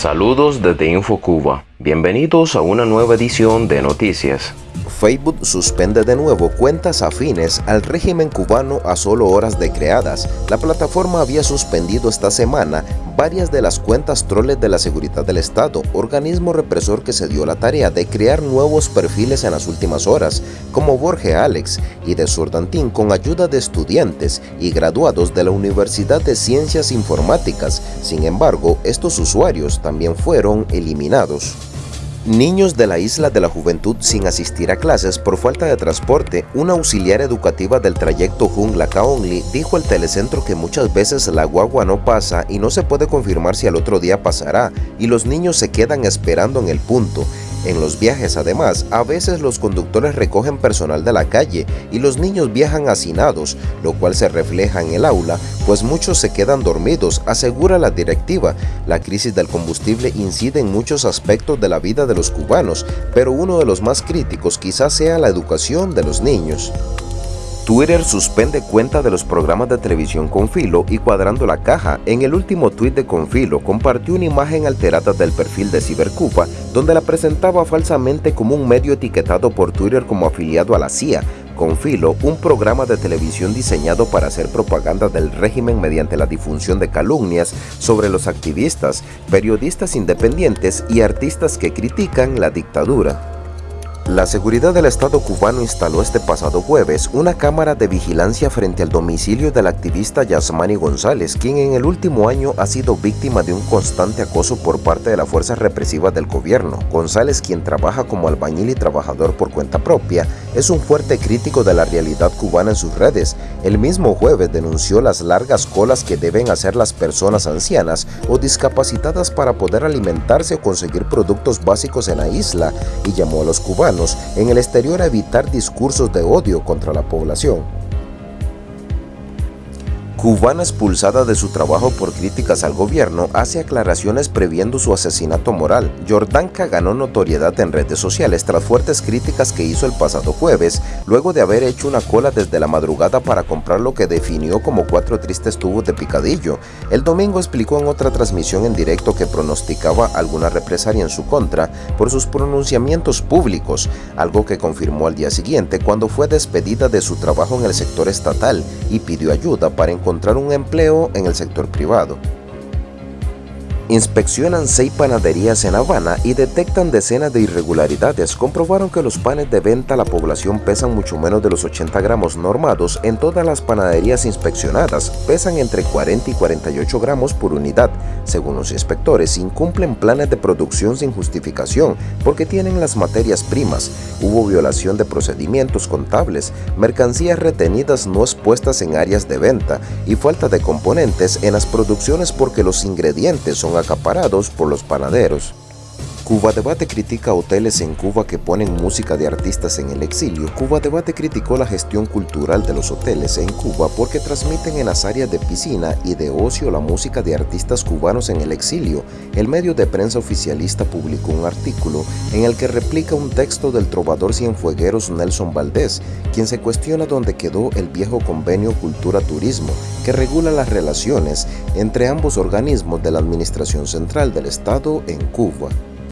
Saludos desde InfoCuba. Bienvenidos a una nueva edición de Noticias. Facebook suspende de nuevo cuentas afines al régimen cubano a solo horas de creadas. La plataforma había suspendido esta semana varias de las cuentas troles de la Seguridad del Estado, organismo represor que se dio la tarea de crear nuevos perfiles en las últimas horas, como Borge Alex y de Sordantín con ayuda de estudiantes y graduados de la Universidad de Ciencias Informáticas. Sin embargo, estos usuarios también fueron eliminados. Niños de la Isla de la Juventud sin asistir a clases por falta de transporte, una auxiliar educativa del trayecto Jungla Kaonli dijo al telecentro que muchas veces la guagua no pasa y no se puede confirmar si al otro día pasará y los niños se quedan esperando en el punto. En los viajes, además, a veces los conductores recogen personal de la calle y los niños viajan hacinados, lo cual se refleja en el aula, pues muchos se quedan dormidos, asegura la directiva. La crisis del combustible incide en muchos aspectos de la vida de los cubanos, pero uno de los más críticos quizás sea la educación de los niños. Twitter suspende cuenta de los programas de televisión Confilo y Cuadrando la Caja. En el último tweet de Confilo compartió una imagen alterada del perfil de Cibercupa donde la presentaba falsamente como un medio etiquetado por Twitter como afiliado a la CIA. Confilo, un programa de televisión diseñado para hacer propaganda del régimen mediante la difusión de calumnias sobre los activistas, periodistas independientes y artistas que critican la dictadura. La seguridad del Estado cubano instaló este pasado jueves una cámara de vigilancia frente al domicilio del activista Yasmani González, quien en el último año ha sido víctima de un constante acoso por parte de las fuerzas represivas del gobierno. González, quien trabaja como albañil y trabajador por cuenta propia, es un fuerte crítico de la realidad cubana en sus redes. El mismo jueves denunció las largas colas que deben hacer las personas ancianas o discapacitadas para poder alimentarse o conseguir productos básicos en la isla y llamó a los cubanos en el exterior a evitar discursos de odio contra la población. Cubana expulsada de su trabajo por críticas al gobierno hace aclaraciones previendo su asesinato moral. Jordanka ganó notoriedad en redes sociales tras fuertes críticas que hizo el pasado jueves, luego de haber hecho una cola desde la madrugada para comprar lo que definió como cuatro tristes tubos de picadillo. El domingo explicó en otra transmisión en directo que pronosticaba alguna represalia en su contra por sus pronunciamientos públicos, algo que confirmó al día siguiente cuando fue despedida de su trabajo en el sector estatal y pidió ayuda para encontrar encontrar un empleo en el sector privado inspeccionan seis panaderías en Habana y detectan decenas de irregularidades. Comprobaron que los panes de venta a la población pesan mucho menos de los 80 gramos normados en todas las panaderías inspeccionadas. Pesan entre 40 y 48 gramos por unidad. Según los inspectores, incumplen planes de producción sin justificación porque tienen las materias primas. Hubo violación de procedimientos contables, mercancías retenidas no expuestas en áreas de venta y falta de componentes en las producciones porque los ingredientes son acaparados por los panaderos. Cuba Debate critica hoteles en Cuba que ponen música de artistas en el exilio. Cuba Debate criticó la gestión cultural de los hoteles en Cuba porque transmiten en las áreas de piscina y de ocio la música de artistas cubanos en el exilio. El medio de prensa oficialista publicó un artículo en el que replica un texto del trovador cienfuegueros Nelson Valdés, quien se cuestiona dónde quedó el viejo convenio Cultura-Turismo que regula las relaciones entre ambos organismos de la Administración Central del Estado en Cuba.